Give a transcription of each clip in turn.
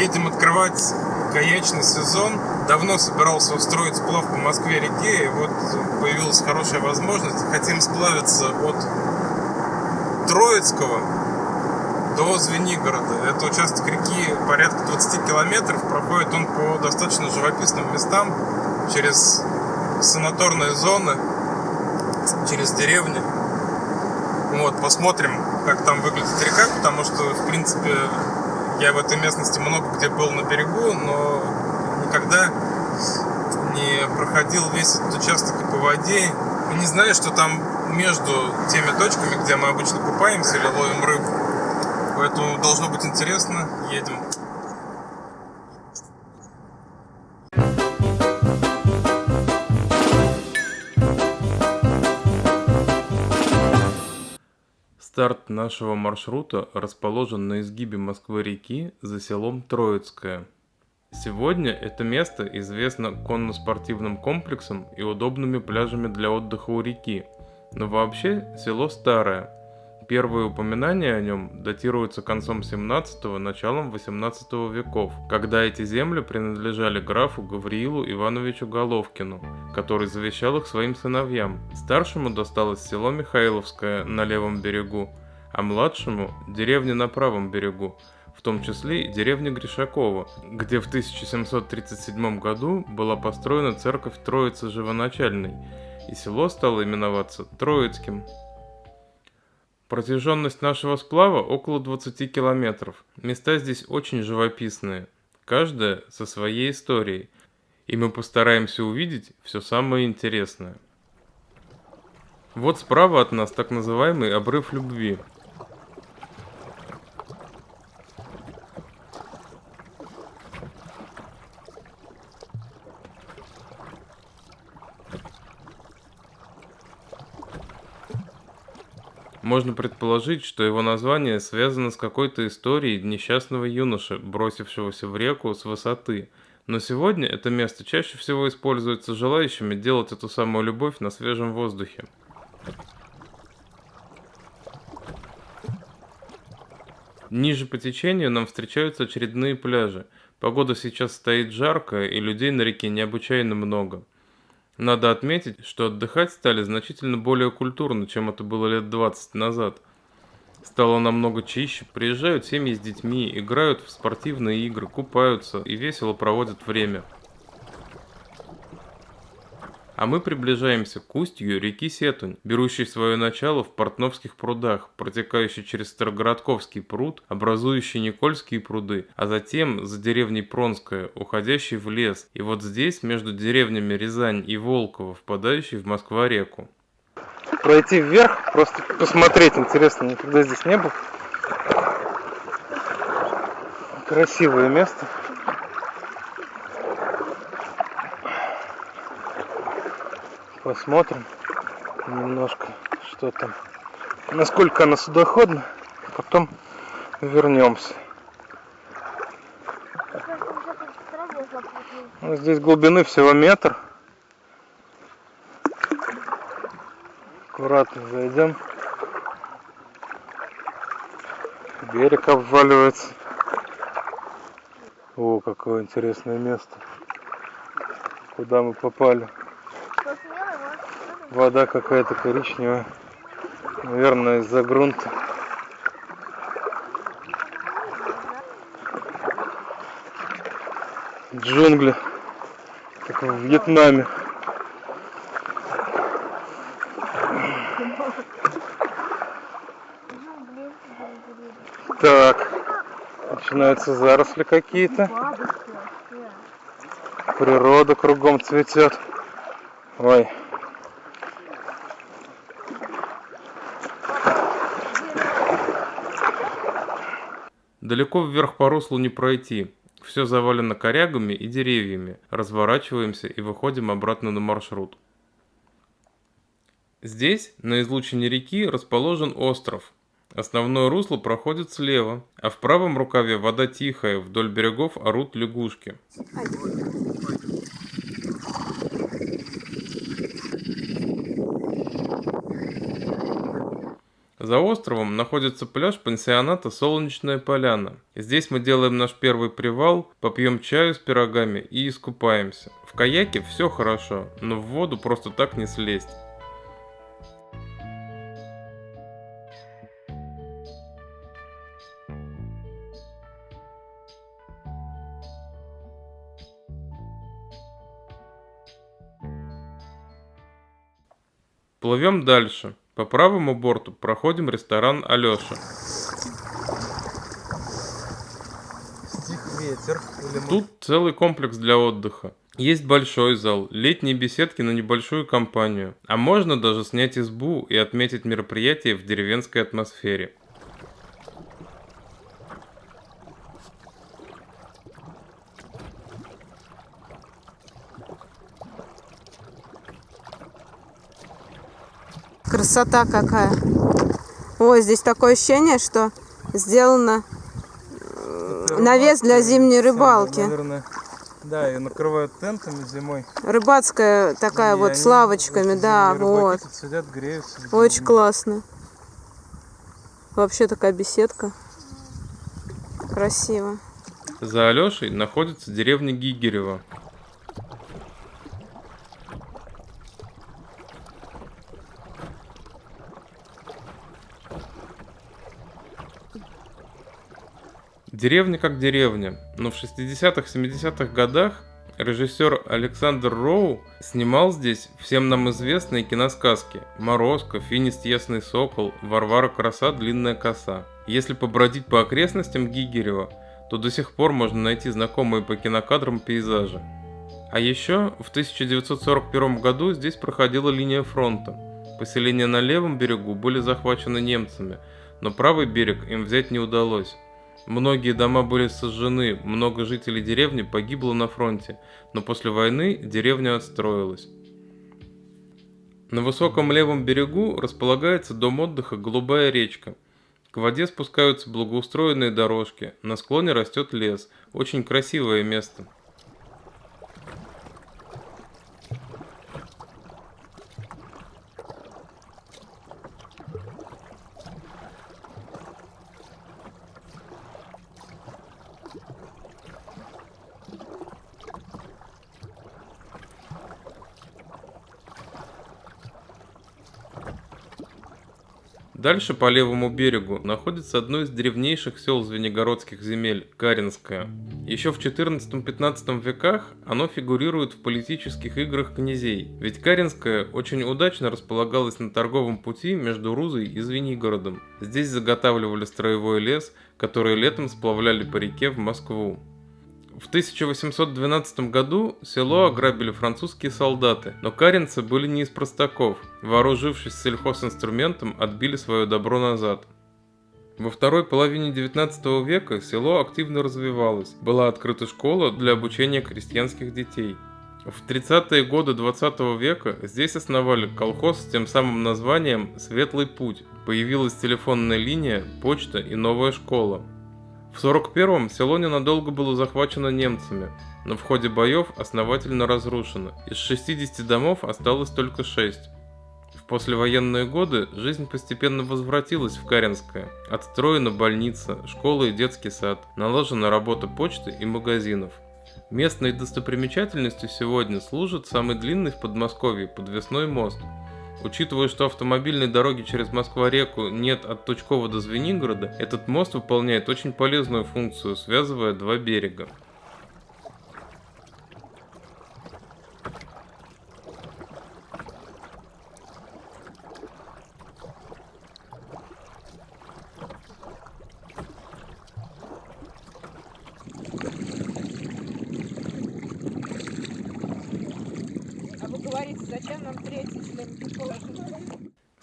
Едем открывать каячный сезон. Давно собирался устроить сплав по Москве-реке, и вот появилась хорошая возможность. Хотим сплавиться от Троицкого до Звенигорода. Это участок реки порядка 20 километров. Проходит он по достаточно живописным местам, через санаторные зоны, через деревни. Вот, посмотрим, как там выглядит река, потому что, в принципе, я в этой местности много где был на берегу, но никогда не проходил весь этот участок по воде. И не знаю, что там между теми точками, где мы обычно купаемся или ловим рыбу. Поэтому должно быть интересно. Едем. Старт нашего маршрута расположен на изгибе Москвы-реки за селом Троицкое. Сегодня это место известно конно-спортивным комплексом и удобными пляжами для отдыха у реки, но вообще село старое. Первые упоминания о нем датируются концом 17-го, началом 18 веков, когда эти земли принадлежали графу Гавриилу Ивановичу Головкину, который завещал их своим сыновьям. Старшему досталось село Михайловское на левом берегу, а младшему – деревня на правом берегу, в том числе и деревня Гришакова, где в 1737 году была построена церковь Троицы Живоначальной, и село стало именоваться Троицким. Протяженность нашего сплава около 20 километров. Места здесь очень живописные, каждая со своей историей, и мы постараемся увидеть все самое интересное. Вот справа от нас так называемый обрыв любви. Можно предположить, что его название связано с какой-то историей несчастного юноши, бросившегося в реку с высоты. Но сегодня это место чаще всего используется желающими делать эту самую любовь на свежем воздухе. Ниже по течению нам встречаются очередные пляжи. Погода сейчас стоит жаркая, и людей на реке необычайно много. Надо отметить, что отдыхать стали значительно более культурно, чем это было лет 20 назад. Стало намного чище, приезжают семьи с детьми, играют в спортивные игры, купаются и весело проводят время. А мы приближаемся к устью реки Сетунь, берущей свое начало в Портновских прудах, протекающей через Старогородковский пруд, образующий Никольские пруды, а затем за деревней Пронская, уходящий в лес, и вот здесь, между деревнями Рязань и Волково, впадающий в Москва-реку. Пройти вверх, просто посмотреть интересно, никогда здесь не был. Красивое место. Посмотрим немножко, что там, насколько она судоходна, потом вернемся. Здесь глубины всего метр. Аккуратно зайдем. Берег обваливается. О, какое интересное место. Куда мы попали? Вода какая-то коричневая. Наверное, из-за грунта. Джунгли. Как в Вьетнаме. Так. Начинаются заросли какие-то. Природа кругом цветет. Ой. Далеко вверх по руслу не пройти. Все завалено корягами и деревьями. Разворачиваемся и выходим обратно на маршрут. Здесь, на излучине реки, расположен остров. Основное русло проходит слева, а в правом рукаве вода тихая, вдоль берегов орут лягушки. За островом находится пляж пансионата «Солнечная поляна». Здесь мы делаем наш первый привал, попьем чаю с пирогами и искупаемся. В каяке все хорошо, но в воду просто так не слезть. Плывем дальше. По правому борту проходим ресторан Алёша. Тут целый комплекс для отдыха. Есть большой зал, летние беседки на небольшую компанию. А можно даже снять избу и отметить мероприятие в деревенской атмосфере. Красота какая. Ой, здесь такое ощущение, что сделано навес для зимней рыбалки. Наверное, да, и накрывают тентами зимой. Рыбацкая такая И вот с лавочками, да, вот. сидят, греются. Очень классно. Вообще такая беседка. Красиво. За Алешей находится деревня Гигерева. Деревня как деревня, но в 60-70-х годах режиссер Александр Роу снимал здесь всем нам известные киносказки «Морозко», «Финист Ясный Сокол», «Варвара Краса», «Длинная коса». Если побродить по окрестностям Гигерева, то до сих пор можно найти знакомые по кинокадрам пейзажи. А еще в 1941 году здесь проходила линия фронта. Поселения на левом берегу были захвачены немцами, но правый берег им взять не удалось. Многие дома были сожжены, много жителей деревни погибло на фронте, но после войны деревня отстроилась. На высоком левом берегу располагается дом отдыха «Голубая речка». К воде спускаются благоустроенные дорожки, на склоне растет лес. Очень красивое место. Дальше по левому берегу находится одно из древнейших сел Звенигородских земель – Каринское. Еще в 14-15 веках оно фигурирует в политических играх князей, ведь Каринское очень удачно располагалось на торговом пути между Рузой и Звенигородом. Здесь заготавливали строевой лес, который летом сплавляли по реке в Москву. В 1812 году село ограбили французские солдаты, но каринцы были не из простаков. Вооружившись сельхозинструментом, отбили свое добро назад. Во второй половине 19 века село активно развивалось. Была открыта школа для обучения крестьянских детей. В 30-е годы 20 века здесь основали колхоз с тем самым названием «Светлый путь». Появилась телефонная линия, почта и новая школа. В 41-м село ненадолго было захвачено немцами, но в ходе боев основательно разрушено. Из 60 домов осталось только 6. В послевоенные годы жизнь постепенно возвратилась в Каринское. Отстроена больница, школа и детский сад, налажена работа почты и магазинов. Местной достопримечательностью сегодня служит самый длинный в Подмосковье подвесной мост – Учитывая, что автомобильной дороги через Москва-реку нет от Тучкова до Звенигорода, этот мост выполняет очень полезную функцию, связывая два берега.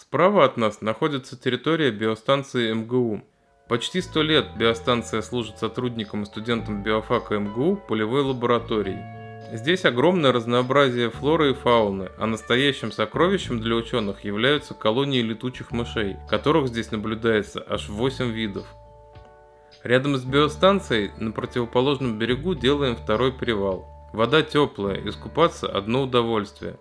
Справа от нас находится территория биостанции МГУ. Почти сто лет биостанция служит сотрудникам и студентам биофака МГУ полевой лабораторией. Здесь огромное разнообразие флоры и фауны, а настоящим сокровищем для ученых являются колонии летучих мышей, которых здесь наблюдается аж 8 видов. Рядом с биостанцией на противоположном берегу делаем второй привал. Вода теплая, искупаться одно удовольствие.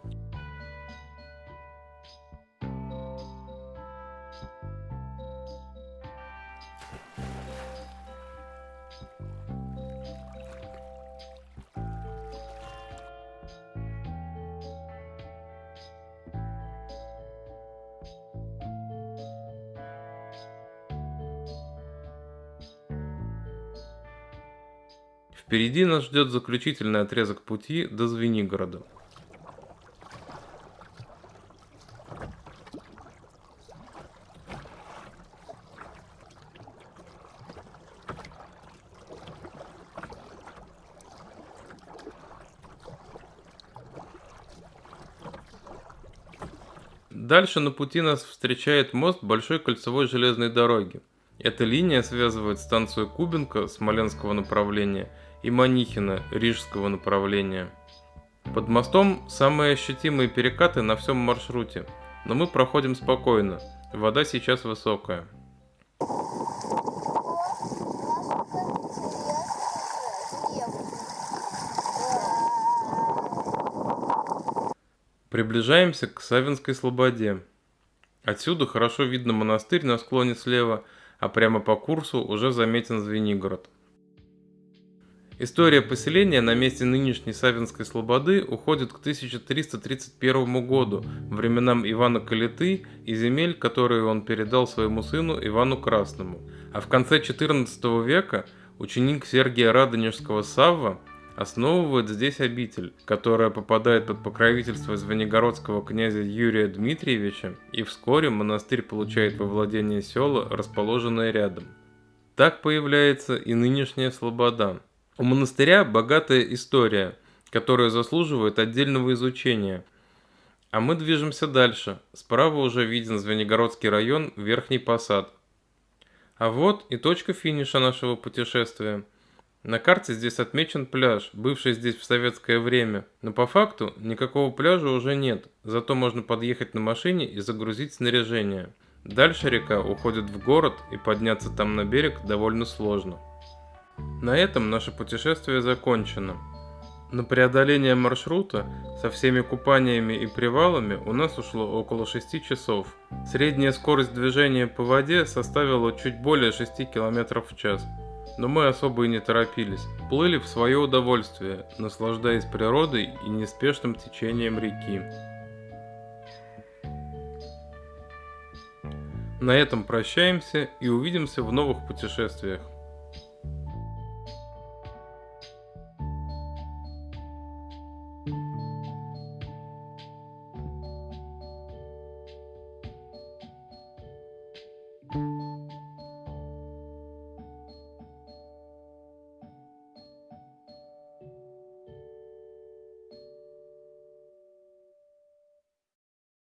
Впереди нас ждет заключительный отрезок пути до Звенигорода. Дальше на пути нас встречает мост большой кольцевой железной дороги. Эта линия связывает станцию Кубинка Смоленского направления и Манихина Рижского направления. Под мостом самые ощутимые перекаты на всем маршруте, но мы проходим спокойно, вода сейчас высокая. Приближаемся к Савинской Слободе. Отсюда хорошо видно монастырь на склоне слева, а прямо по курсу уже заметен Звенигород. История поселения на месте нынешней Савинской Слободы уходит к 1331 году, временам Ивана Калиты и земель, которые он передал своему сыну Ивану Красному. А в конце XIV века ученик Сергия Радонежского Савва основывает здесь обитель, которая попадает под покровительство звенигородского князя Юрия Дмитриевича, и вскоре монастырь получает во владение села, расположенное рядом. Так появляется и нынешняя Слобода. У монастыря богатая история, которая заслуживает отдельного изучения. А мы движемся дальше. Справа уже виден Звенигородский район, Верхний Посад. А вот и точка финиша нашего путешествия – на карте здесь отмечен пляж, бывший здесь в советское время, но по факту никакого пляжа уже нет, зато можно подъехать на машине и загрузить снаряжение. Дальше река уходит в город и подняться там на берег довольно сложно. На этом наше путешествие закончено. На преодоление маршрута со всеми купаниями и привалами у нас ушло около 6 часов. Средняя скорость движения по воде составила чуть более 6 км в час но мы особо и не торопились. Плыли в свое удовольствие, наслаждаясь природой и неспешным течением реки. На этом прощаемся и увидимся в новых путешествиях.